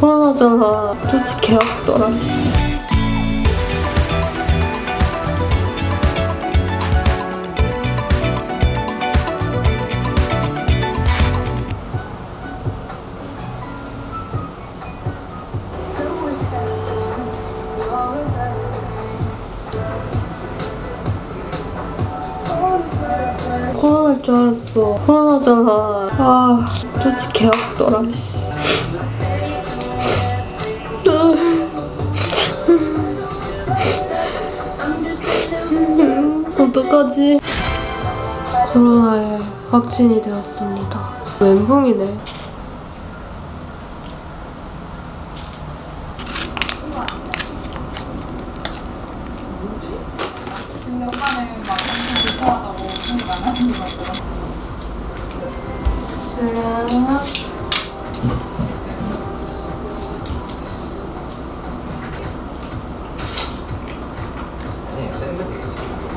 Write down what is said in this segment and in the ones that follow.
코로나잖아. 솔직히 개 아프더라. 씨. 코로나일 줄 알았어. 코로나잖아. 아, 솔직히 개 아프더라. 어떡하지? 코로나에 확진이 되었습니다. 멘붕이네. 근데 엄마는 막 엄청 불편하다고 그런 거안 하는 것 같더라.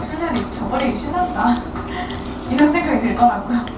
실내를 저 버리기 싫었다. 이런 생각이 들더라고요.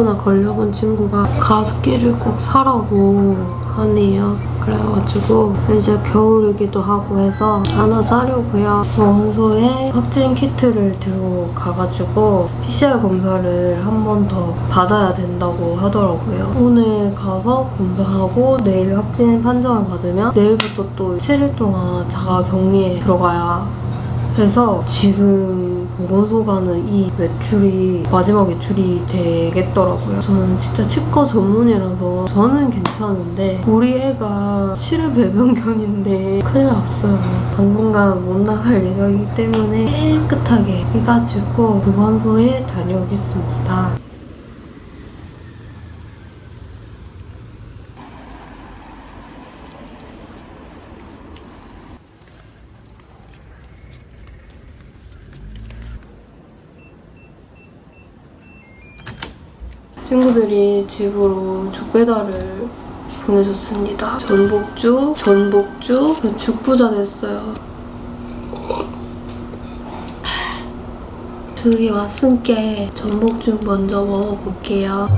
코로나 걸려본 친구가 가습기를 꼭 사라고 하네요. 그래가지고 이제 겨울이기도 하고 해서 하나 사려고요. 원소에 확진 키트를 들고 가가지고 PCR 검사를 한 번 더 받아야 된다고 하더라고요. 오늘 가서 검사하고 내일 확진 판정을 받으면 내일부터 또 7일 동안 자가 격리에 들어가야 해서 지금 보건소 가는 이 외출이 마지막 외출이 되겠더라고요. 저는 진짜 치과 전문이라서 저는 괜찮은데 우리 애가 실외 배변견인데 큰일 났어요. 당분간 못 나갈 예정이기 때문에 깨끗하게 해가지고 보건소에 다녀오겠습니다. 친구들이 집으로 죽 배달을 보내줬습니다. 전복죽, 전복죽, 죽부자 됐어요. 죽이 왔으니까 전복죽 먼저 먹어볼게요.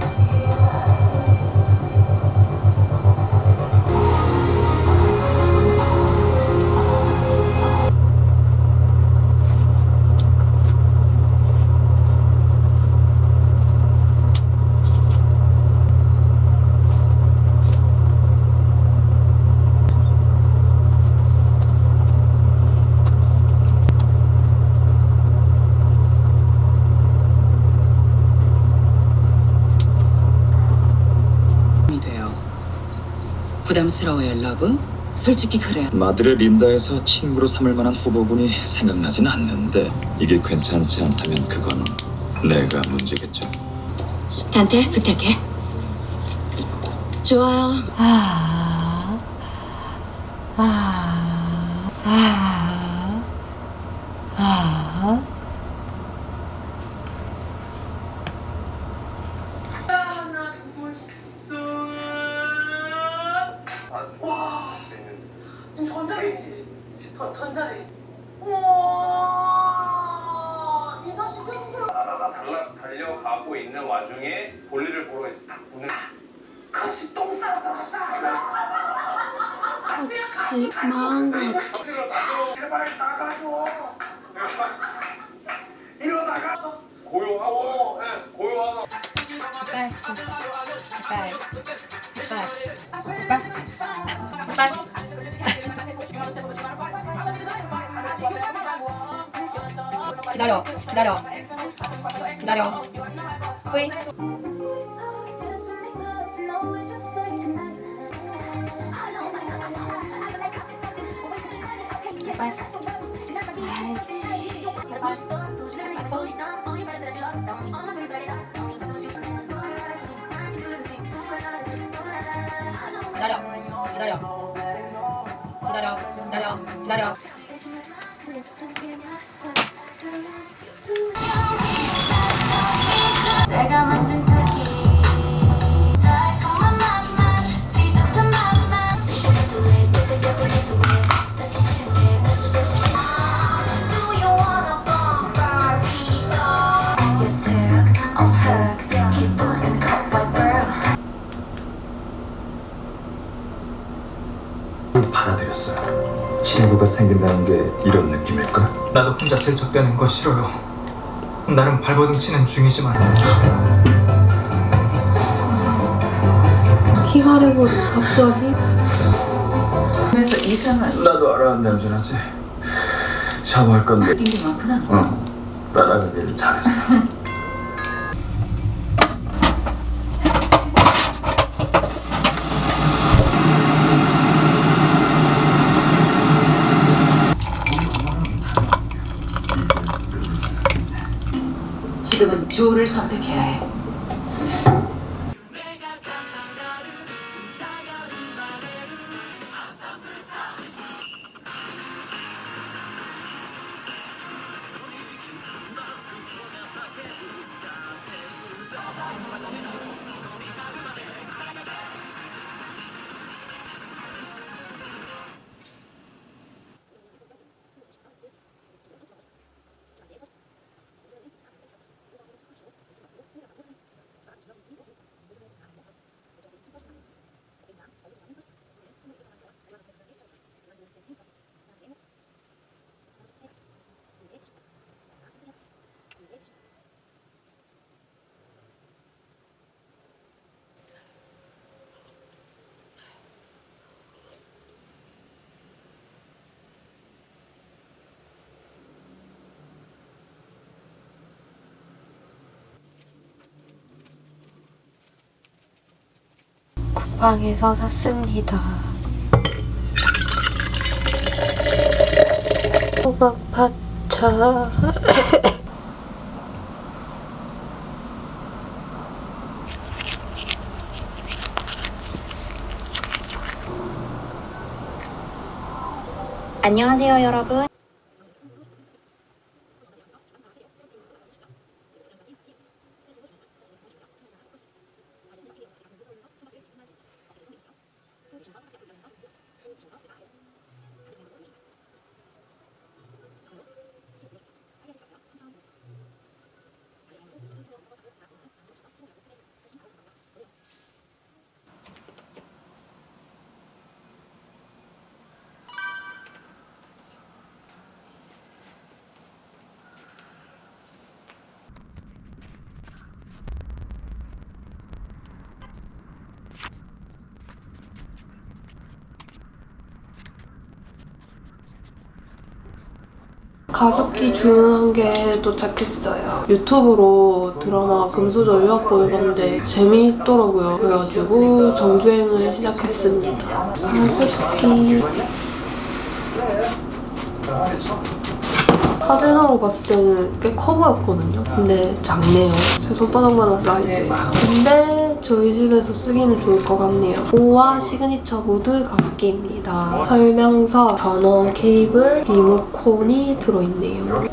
부담스러워요, love? 솔직히 그래. 마드레 린다에서 친구로 삼을 만한 후보군이 생각나진 않는데 이게 괜찮지 않다면 그건 내가 문제겠죠. 단테 부탁해. 좋아요. 아, 아, 아, 기다려 후이 기다려 기다려 기다려 기다려 기다려 받아들였어요. 친구가 생긴다는 게 이런 느낌일까? 나도 혼자 질척대는 거 싫어요. 나름 발버둥 치는 중이지만 키가 래버리 갑자기 그래서 이상한 나도 알아 냄새나지. 샤워할 건데. 게 많구나. 응. 따라가길 잘했어. 지 쿠팡에서 샀습니다. 호박 파차 안녕하세요, 여러분. 가습기 주문한 게 도착했어요. 유튜브로 드라마 금수저 유학 보내 봤는데 재미있더라고요. 그래가지고 정주행을 시작했습니다. 가습기 사진으로 봤을 때는 꽤 커 보였거든요. 근데 작네요. 제 손바닥만한 사이즈. 근데 저희 집에서 쓰기는 좋을 것 같네요. 오와 시그니처 모드 가습기입니다. 설명서, 전원 케이블, 리모컨이 들어있네요.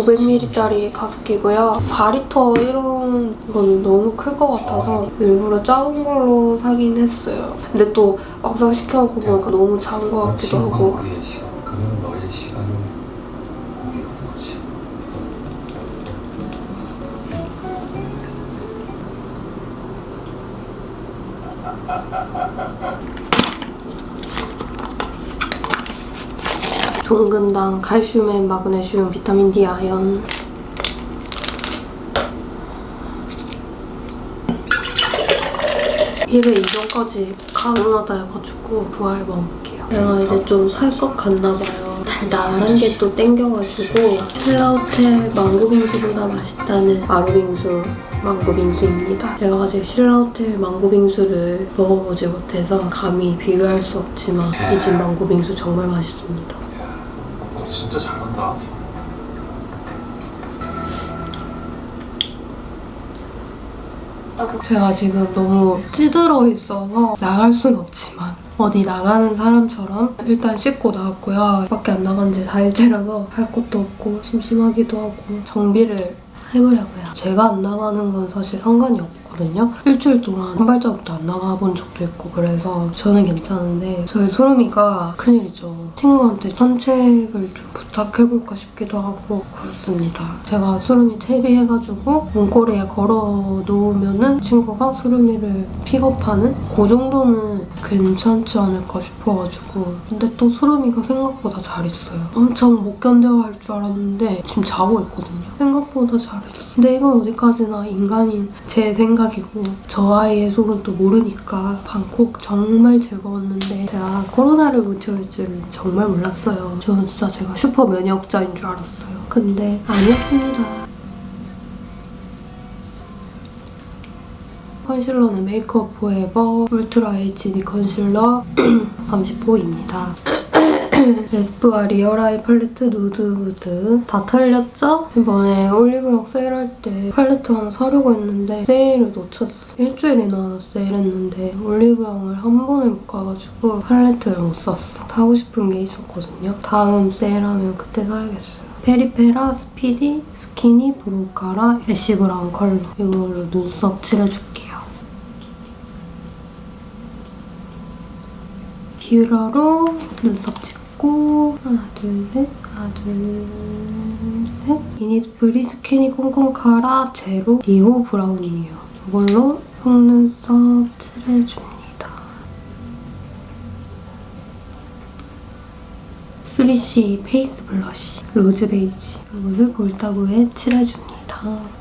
500ml짜리 가습기고요. 4리터 이런 건 너무 클 것 같아서 일부러 작은 걸로 사긴 했어요. 근데 또 막상 시켜놓고 보니까 너무 작은 것 같기도 하고 종근당, 칼슘, 마그네슘, 비타민 D, 아연 일회 이전까지 가능하다 해가지고 부활 먹을게요. 내가 이제 좀 살 것 같나 봐요. 달달한 게 또 땡겨가지고 힐라우테 망고빙수보다 맛있다는 마루빙수 망고 빙수입니다. 제가 아직 신라호텔 망고 빙수를 먹어보지 못해서 감히 비교할 수 없지만 이 집 망고 빙수 정말 맛있습니다. 너 진짜 잘한다. 제가 지금 너무 찌들어 있어서 나갈 순 없지만 어디 나가는 사람처럼 일단 씻고 나왔고요. 밖에 안 나간 지 4일째라서 할 것도 없고 심심하기도 하고 정비를 해보려고요. 제가 안 나가는 건 사실 상관이 없 거든요. 일주일 동안 한 발자국도 안 나가본 적도 있고 그래서 저는 괜찮은데 저희 소름이가 큰일이죠. 친구한테 산책을 좀 부탁해볼까 싶기도 하고 그렇습니다. 제가 소름이 채비해가지고 문고리에 걸어 놓으면 은 친구가 소름이를 픽업하는 그 정도는 괜찮지 않을까 싶어가지고 근데 또 소름이가 생각보다 잘 있어요. 엄청 못 견뎌할 줄 알았는데 지금 자고 있거든요. 생각보다 잘했어. 근데 이건 어디까지나 인간인 제 생각이고 저 아이의 속은 또 모르니까 방콕 정말 즐거웠는데 제가 코로나를 못 채울 줄은 정말 몰랐어요. 저는 진짜 제가 슈퍼 면역자인 줄 알았어요. 근데 아니었습니다. 컨실러는 메이크업 포에버 울트라 HD 컨실러 30호입니다. 에스쁘아 리얼아이 팔레트 누드 무드 다 털렸죠? 이번에 올리브영 세일할 때 팔레트 하나 사려고 했는데 세일을 놓쳤어. 일주일이나 세일했는데 올리브영을 한 번에 못 가가지고 팔레트를 못 샀어. 사고 싶은 게 있었거든요. 다음 세일하면 그때 사야겠어요. 페리페라 스피디 스키니 브로카라 애쉬 브라운 컬러 이걸로 눈썹 칠해줄게요. 뷰러로 눈썹 집고 하나 둘 셋 하나 둘셋 이니스프리 스키니 꼼꼼카라 제로 딥 브라운이에요. 이걸로 속눈썹 칠해줍니다. 3CE 페이스 블러쉬 로즈 베이지 이것을 볼따구에 칠해줍니다.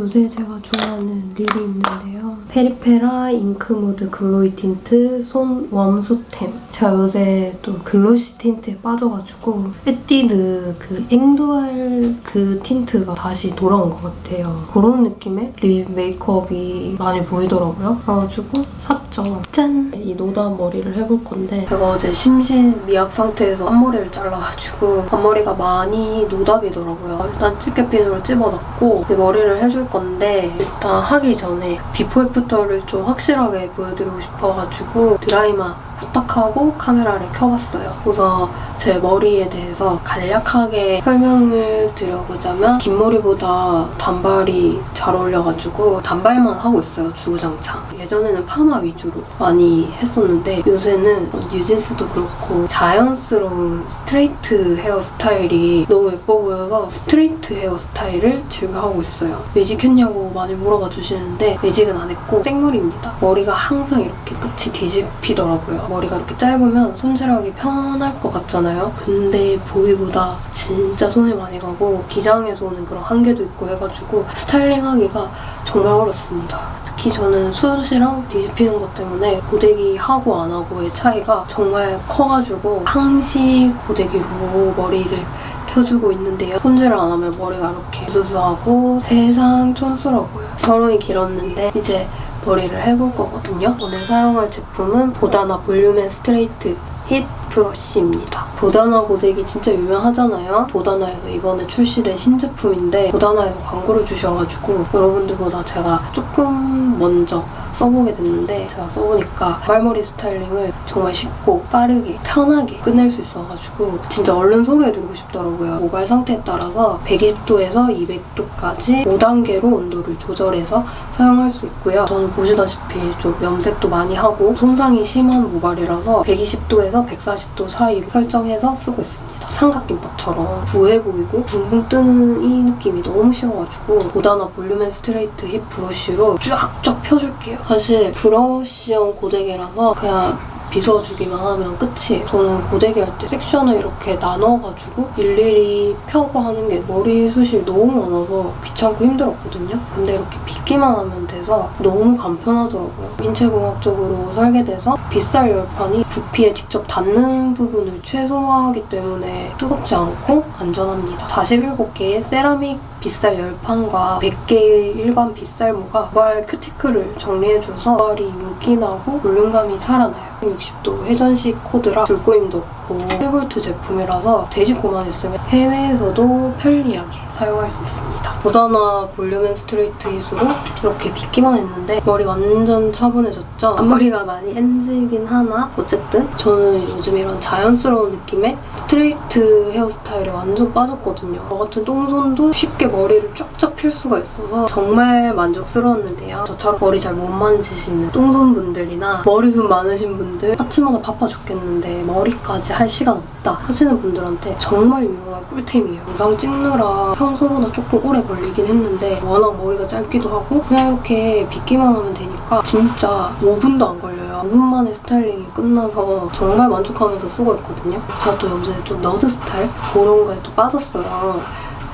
요새 제가 좋아하는 립이 있는데요. 페리페라 잉크무드 글로이 틴트 손 웜수템. 제가 요새 또 글로시 틴트에 빠져가지고 에뛰드 그 앵두알 그 틴트가 다시 돌아온 것 같아요. 그런 느낌의 립 메이크업이 많이 보이더라고요. 그래가지고 샀죠. 짠! 이 노답 머리를 해볼 건데 제가 어제 심신 미약 상태에서 앞머리를 잘라가지고 앞머리가 많이 노답이더라고요. 일단 집게핀으로 찝어놨고 이제 머리를 해줄 건데 일단 하기 전에 before after를 좀 확실하게 보여드리고 싶어가지고 드라이만 딱 하고 카메라를 켜봤어요. 우선 제 머리에 대해서 간략하게 설명을 드려보자면 긴 머리보다 단발이 잘 어울려가지고 단발만 하고 있어요, 주구장창. 예전에는 파마 위주로 많이 했었는데 요새는 뉴진스도 그렇고 자연스러운 스트레이트 헤어 스타일이 너무 예뻐 보여서 스트레이트 헤어 스타일을 즐겨하고 있어요. 매직했냐고 많이 물어봐 주시는데 매직은 안 했고 생머리입니다. 머리가 항상 이렇게 끝이 뒤집히더라고요. 머리가 이렇게 짧으면 손질하기 편할 것 같잖아요. 근데 보기보다 진짜 손이 많이 가고 기장에서 오는 그런 한계도 있고 해가지고 스타일링하기가 정말 어렵습니다. 특히 저는 숱이랑 뒤집히는 것 때문에 고데기 하고 안 하고의 차이가 정말 커가지고 항시 고데기로 머리를 펴주고 있는데요. 손질을 안 하면 머리가 이렇게 수수하고 세상 촌스러워요. 서론이 길었는데 이제 머리를 해볼 거거든요. 오늘 사용할 제품은 보다나 Volume and Straight Heat Brush입니다. 보다나 고데기 진짜 유명하잖아요. 보다나에서 이번에 출시된 신제품인데 보다나에서 광고를 주셔가지고 여러분들보다 제가 조금 먼저 써보게 됐는데 제가 써보니까 막 머리 스타일링을 정말 쉽고 빠르게 편하게 끝낼 수 있어가지고 진짜 얼른 소개해드리고 싶더라고요. 모발 상태에 따라서 120도에서 200도까지 5단계로 온도를 조절해서 사용할 수 있고요. 저는 보시다시피 좀 염색도 많이 하고 손상이 심한 모발이라서 120도에서 140도 사이로 설정해서 쓰고 있습니다. 삼각김밥처럼 부해 보이고 붕붕 뜨는 이 느낌이 너무 싫어가지고 보다나 Volume and Straight Heat Brush로 쫙쫙 펴줄게요. 사실 브러쉬형 고데기라서 그냥 빗어주기만 하면 끝이에요. 저는 고데기 할 때 섹션을 이렇게 나눠가지고 일일이 펴고 하는 게 머리숱이 너무 많아서 귀찮고 힘들었거든요. 근데 이렇게 빗기만 하면 돼서 너무 간편하더라고요. 인체공학적으로 살게 돼서 빗살 열판이 두피에 직접 닿는 부분을 최소화하기 때문에 뜨겁지 않고 안전합니다. 47개의 세라믹 빗살 열판과 100개의 일반 빗살모가 모발 큐티클을 정리해줘서 모발이 윤기나고 볼륨감이 살아나요. 60도 회전식 코드라 줄꼬임도 없고 1볼트 제품이라서 돼지코만 있으면 해외에서도 편리하게 사용할 수 있습니다. 보다나 Volume and Straight 이수로 이렇게 빗기만 했는데 머리 완전 차분해졌죠? 앞머리가 많이 엔지긴 하나 어쨌든 저는 요즘 이런 자연스러운 느낌의 스트레이트 헤어스타일에 완전 빠졌거든요. 저 같은 똥손도 쉽게 머리를 쫙쫙 필 수가 있어서 정말 만족스러웠는데요. 저처럼 머리 잘 못 만지시는 똥손분들이나 머리숱 많으신 분들 아침마다 바빠 죽겠는데 머리까지 할 시간 없다 하시는 분들한테 정말 유용한 꿀템이에요. 영상 찍느라 평소보다 조금 오래 걸리긴 했는데 워낙 머리가 짧기도 하고 그냥 이렇게 빗기만 하면 되니까 진짜 5분도 안 걸려요. 5분 만에 스타일링이 끝나서 정말 만족하면서 쓰고 있거든요. 제가 또 요새 좀 nerd 스타일 그런 거에 또 빠졌어요.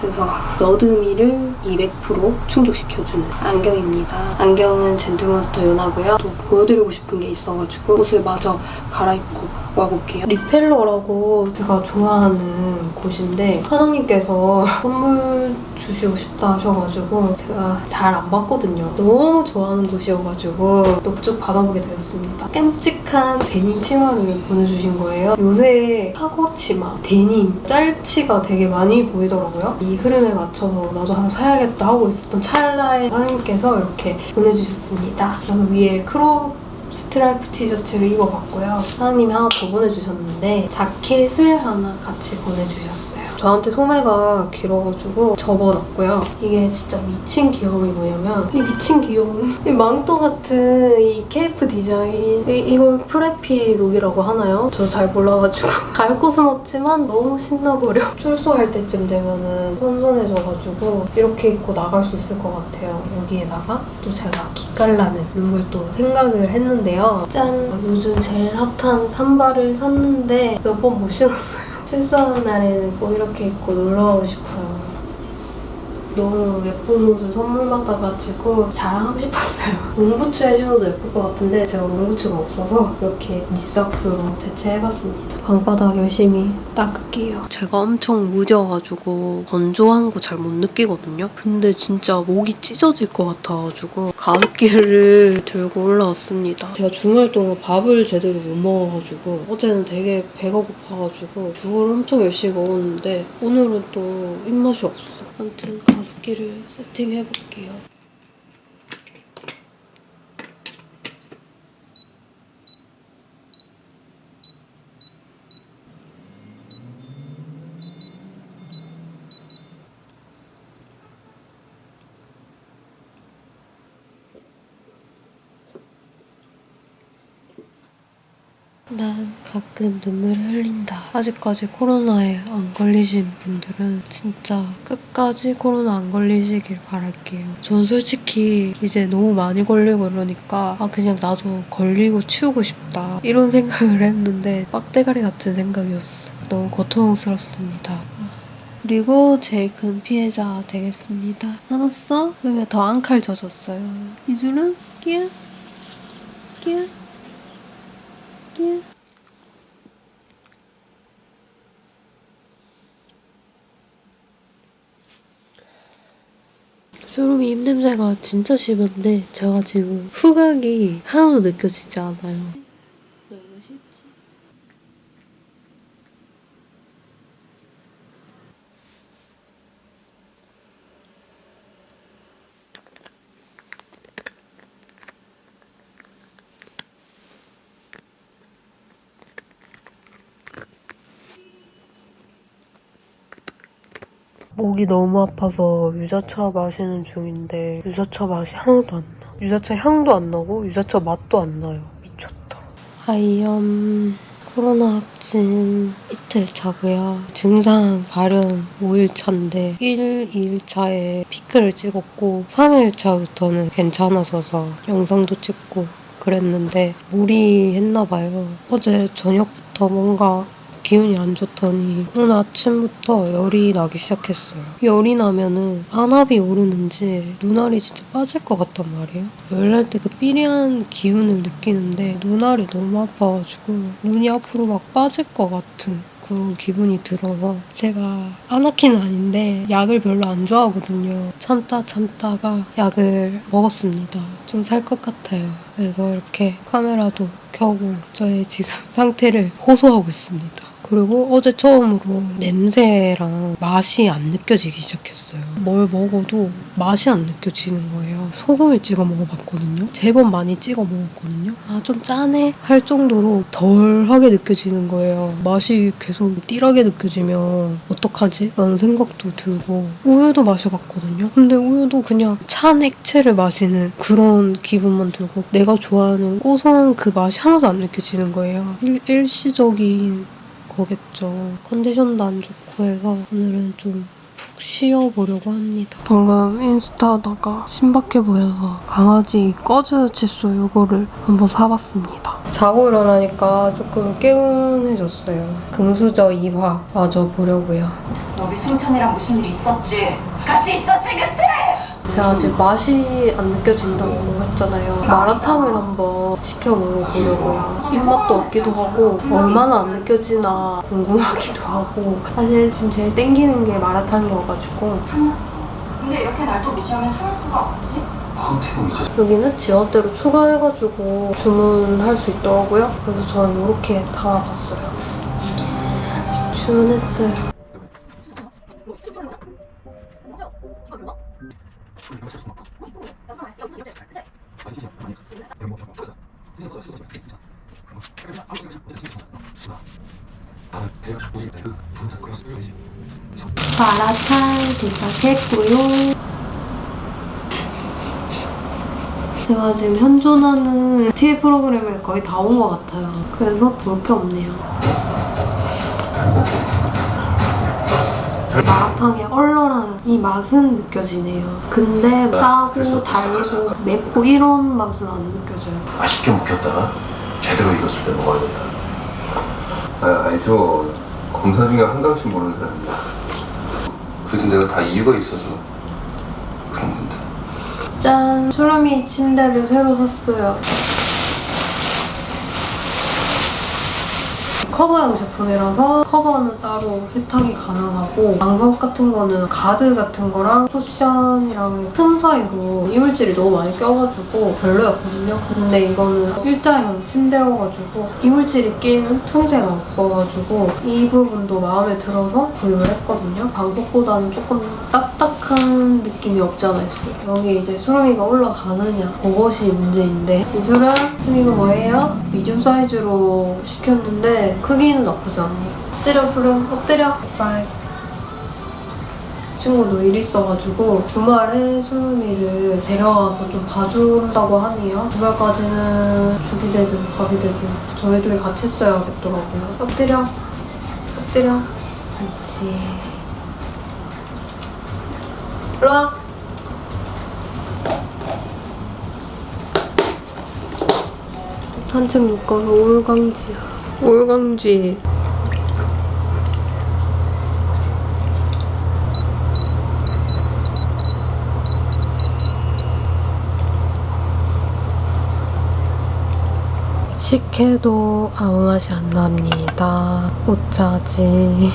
그래서 nerd미를 200% 충족시켜주는 안경입니다. 안경은 젠틀몬스터 연하고요. 또 보여드리고 싶은 게 있어가지고 옷을 마저 갈아입고 와볼게요. 리펠러라고 제가 좋아하는 곳인데 사장님께서 선물 주시고 싶다 하셔가지고 제가 잘 안 받거든요. 너무 좋아하는 곳이어가지고 넙죽 받아보게 되었습니다. 깜찍한 데님 치마를 보내주신 거예요. 요새 사고 치마, 데님, 짤치가 되게 많이 보이더라고요. 이 흐름에 맞춰서 나도 하나 사야겠다 하고 있었던 찰나에 사장님께서 이렇게 보내주셨습니다. 저는 위에 crop 스트라이프 티셔츠를 입어봤고요. 사장님이 하나 더 보내주셨는데 자켓을 하나 같이 보내주셨어요. 저한테 소매가 길어가지고 접어놨고요. 이게 진짜 미친 귀여움이 뭐냐면 이 미친 귀여움 이 망토 같은 이 케이프 디자인 이, 이걸 preppy look이라고 하나요? 저 잘 몰라가지고 갈 곳은 없지만 너무 신나버려. 출소할 때쯤 되면은 선선해져가지고 이렇게 입고 나갈 수 있을 것 같아요. 여기에다가 또 제가 기깔나는 룩을 또 생각을 했는데요. 짠! 요즘 제일 핫한 삼바를 샀는데 몇 번 못 신었어요. 출소하는 날에는 꼭 이렇게 입고 놀러 가고 싶어요. 너무 예쁜 옷을 선물 받아가지고 자랑하고 싶었어요. 롱부츠에 신어도 예쁠 것 같은데 제가 롱부츠가 없어서 이렇게 니삭스로 대체해봤습니다. 방바닥 열심히 닦을게요. 제가 엄청 무뎌가지고 건조한 거 잘 못 느끼거든요. 근데 진짜 목이 찢어질 것 같아가지고 가습기를 들고 올라왔습니다. 제가 주말 동안 밥을 제대로 못 먹어가지고 어제는 되게 배가 고파가지고 죽을 엄청 열심히 먹었는데 오늘은 또 입맛이 없어. 아무튼 가습기를 세팅해 볼게요. 가끔 눈물을 흘린다. 아직까지 코로나에 안 걸리신 분들은 진짜 끝까지 코로나 안 걸리시길 바랄게요. 전 솔직히 이제 너무 많이 걸리고 이러니까 아 그냥 나도 걸리고 치우고 싶다 이런 생각을 했는데 빡대가리 같은 생각이었어. 너무 고통스럽습니다. 그리고 제일 큰 피해자 되겠습니다. 알았어? 왜더안 칼져졌어요? 이줄은 끼야 끼야 끼야 소름이 입냄새가 진짜 심한데 제가 지금 후각이 하나도 느껴지지 않아요. 너무 쉽지? 목이 너무 아파서 유자차 마시는 중인데 유자차 맛이 하나도 안 나. 유자차 향도 안 나고 유자차 맛도 안 나요. 미쳤다. 하이염 코로나 확진 이틀 차고요. 증상 발현 5일 차인데 1, 2일 차에 피크를 찍었고 3일 차부터는 괜찮아져서 영상도 찍고 그랬는데 무리했나 봐요. 어제 저녁부터 뭔가 기운이 안 좋더니 오늘 아침부터 열이 나기 시작했어요. 열이 나면은 안압이 오르는지 눈알이 진짜 빠질 것 같단 말이에요. 열 날 때 그 삐리한 기운을 느끼는데 눈알이 너무 아파가지고 눈이 앞으로 막 빠질 것 같은 그런 기분이 들어서 제가 아나키는 아닌데 약을 별로 안 좋아하거든요. 참다 참다가 약을 먹었습니다. 좀 살 것 같아요. 그래서 이렇게 카메라도 켜고 저의 지금 상태를 호소하고 있습니다. 그리고 어제 처음으로 냄새랑 맛이 안 느껴지기 시작했어요. 뭘 먹어도 맛이 안 느껴지는 거예요. 소금을 찍어 먹어봤거든요. 제법 많이 찍어 먹었거든요. 아, 좀 짜네? 할 정도로 덜하게 느껴지는 거예요. 맛이 계속 띠라게 느껴지면 어떡하지? 라는 생각도 들고 우유도 마셔봤거든요. 근데 우유도 그냥 찬 액체를 마시는 그런 기분만 들고 내가 좋아하는 고소한 그 맛이 하나도 안 느껴지는 거예요. 일, 일시적인 거겠죠. 컨디션도 안 좋고 해서 오늘은 좀 푹 쉬어보려고 합니다. 방금 인스타 하다가 신박해 보여서 강아지 꺼즈 칫솔 요거를 한번 사봤습니다. 자고 일어나니까 조금 개운해졌어요. 금수저 2화 마저 보려고요. 너희 승찬이랑 무슨 일 있었지? 같이 있었지, 그치? 제가 아직 맛이 안 느껴진다고 했잖아요. 마라탕을 한번 시켜 먹어보려고요. 입맛도 없기도 하고 얼마나 안 느껴지나 궁금하기도 하고 사실 지금 제일 땡기는 게 마라탕이어가지고 참았어. 근데 이렇게 날도 무시하면 참을 수가 없지. 여기는 지역대로 추가해가지고 주문할 수 있더라고요. 그래서 저는 이렇게 담아봤어요. 주문했어요. 마라탕 도착했고요. 제가 지금 현존하는 TV 프로그램을 거의 다 온 것 같아요. 그래서 볼 게 없네요. 마라탕의 얼얼한 이 맛은 느껴지네요. 근데 짜고 달고 맵고 이런 맛은 안 느껴져요. 맛있게 묵혔다가 제대로 익었을 때 먹어야 된다. 아, 아니 저 검사 중에 한 강씩 모르는 사람입니다. 그래도 내가 다 이유가 있어서 그런 건데. 짠! 수루미 침대를 새로 샀어요. 커버형 제품이라서 커버는 따로 세탁이 가능하고 방석 같은 거는 가드 같은 거랑 쿠션이랑 틈 사이로 이물질이 너무 많이 껴가지고 별로였거든요. 근데 이거는 일자형 침대여가지고 이물질이 낀 틈새가 없어가지고 이 부분도 마음에 들어서 구입을 했거든요. 방석보다는 조금 딱딱한 느낌이 없지 않아 있어요. 여기 이제 수름이가 올라가느냐 그것이 문제인데 이수름 이거 뭐예요? 미디움 사이즈로 시켰는데 크기는 나쁘지 않아요. 엎드려 수름 엎드려. 빨 친구도 일 있어가지고 주말에 수름이를 데려와서 좀 봐준다고 하네요. 주말까지는 죽이 되든 밥이 되든 저희들이 같이 써야겠더라고요. 엎드려. 엎드려. 그렇지 일로 와. 산책 묶어서 올강지야 올강지 식혜도 아무 맛이 안 납니다. 오짜지.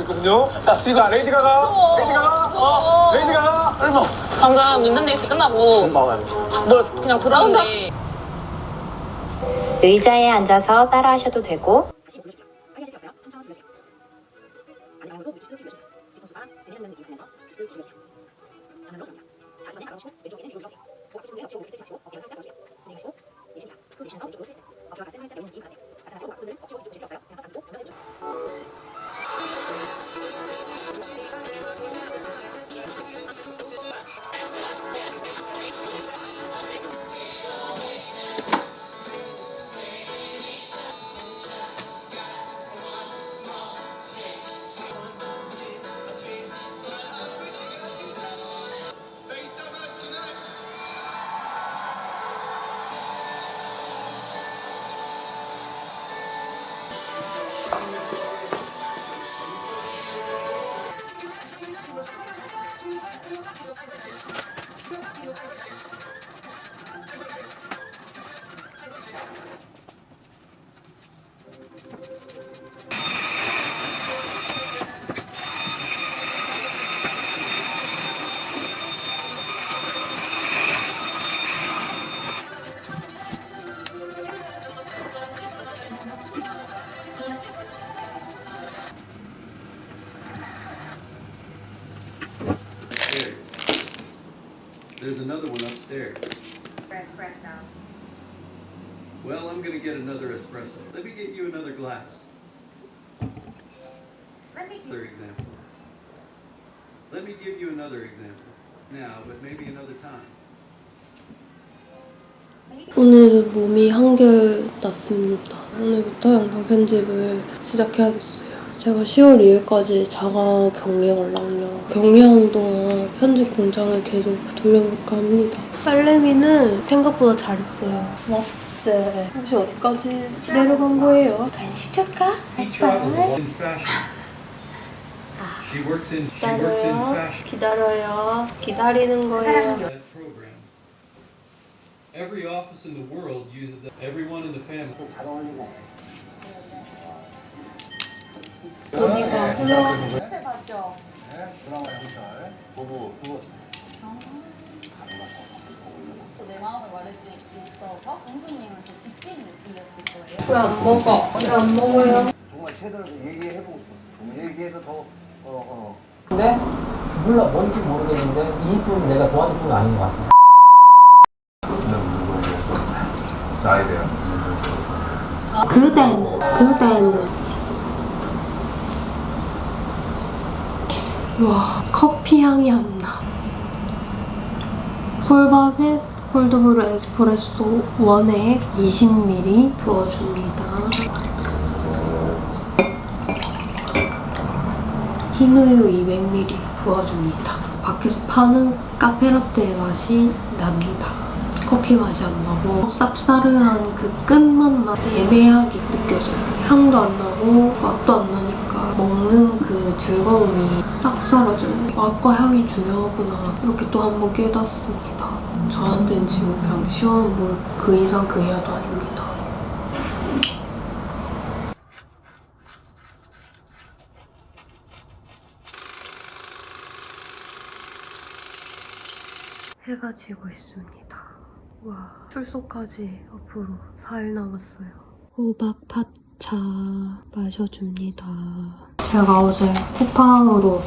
있거든요. 지가 레이디 가가, 레이디 가가, 레이디 가가, 얼마? 방금 닌텐데이스 끝나고 뭘 그냥 들었는데. 의자에 앉아서 따라하셔도 되고 오늘은 몸이 한결 났습니다. 오늘부터 영상 편집을 시작해야겠어요. 제가 10월 2일까지 자가 격리하거든요. 격리하는 동안 편집 공장을 계속 돌려볼까 합니다. 딸내미는 생각보다 잘했어요. 맞지? 혹시 어디까지 내려간 거예요? 간식 줄까? fashion. 기다려요. 기다리는 거예요. Every office in the world uses that. Everyone in the family. 봤죠? 내 마음을 말할 수 있어서 공주님한테 직진을 드렸을 거예요. 왜안 먹어? 왜안 먹어요? 정말 최선을 얘기해보고 싶었어. 얘기해서 더, 어, 어. 근데 몰라 뭔지 모르겠는데 이 이쁨은 내가 좋아하는 이쁨이 아닌 것 같아. 근데 무슨 소리였어? 나에 대한 소리였어? 그대는 그대는 와 커피 향이 안 나. 콜바셋 콜드브루 에스프레소 원액 20ml 부어줍니다. 흰우유 200ml 부어줍니다. 밖에서 파는 카페라떼 맛이 납니다. 커피 맛이 안 나고 쌉싸름한 그 끝맛만 애매하게 느껴져요. 향도 안 나고 맛도 안 나니까 먹는 그 즐거움이 싹 사라져요. 맛과 향이 중요하구나 이렇게 또 한 번 깨닫습니다. 저한테는 지금 그냥 시원한 물 그 이상 그 이하도 아닙니다. 해가 지고 있습니다. 와, 출소까지 앞으로 4일 남았어요. 호박 팥차 마셔줍니다. 제가 어제 쿠팡으로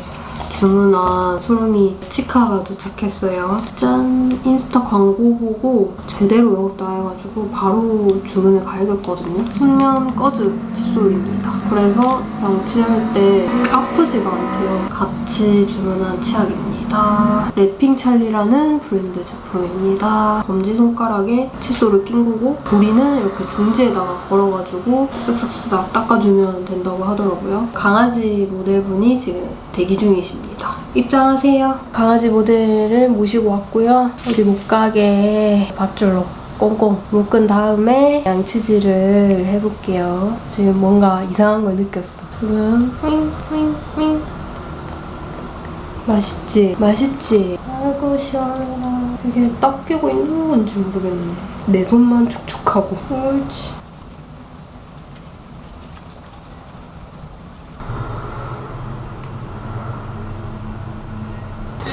주문한 소름이 치카가 도착했어요. 짠! 인스타 광고 보고 제대로 외웠다 해가지고 바로 주문을 갈겼거든요. 순면 꺼즈 칫솔입니다. 그래서 양치할 때 아프지가 않대요. 같이 주문한 치약입니다. 랩핑 찰리라는 브랜드 제품입니다. 검지손가락에 칫솔을 낀 거고 우리는 이렇게 중지에다가 걸어가지고 쓱싹쓱싹 닦아주면 된다고 하더라고요. 강아지 모델분이 지금 대기 중이십니다. 입장하세요. 강아지 모델을 모시고 왔고요. 못 가게 밧줄로 꽁꽁 묶은 다음에 양치질을 해볼게요. 지금 뭔가 이상한 걸 느꼈어. 지금 윙윙윙 맛있지? 맛있지? 아이고 시원하다. 이게 딱 끼고 있는 건지 모르겠네. 내 손만 축축하고. 옳지.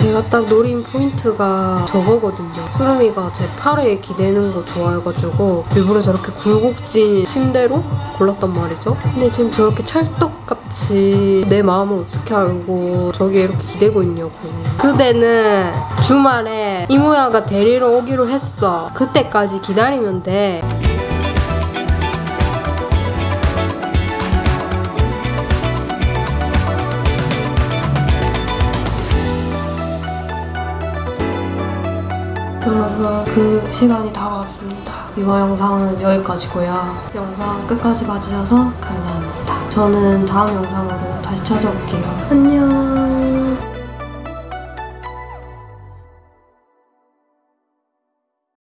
제가 딱 노린 포인트가 저거거든요. 수름이가 제 팔에 기대는 거 좋아해가지고 일부러 저렇게 굴곡진 침대로 골랐단 말이죠. 근데 지금 저렇게 찰떡같이 내 마음을 어떻게 알고 저기에 이렇게 기대고 있냐고. 그대는 주말에 이모야가 데리러 오기로 했어. 그때까지 기다리면 돼. 그 시간이 다가왔습니다. 이번 영상은 여기까지고요. 영상 끝까지 봐주셔서 감사합니다. 저는 다음 영상으로 다시 찾아올게요. 안녕.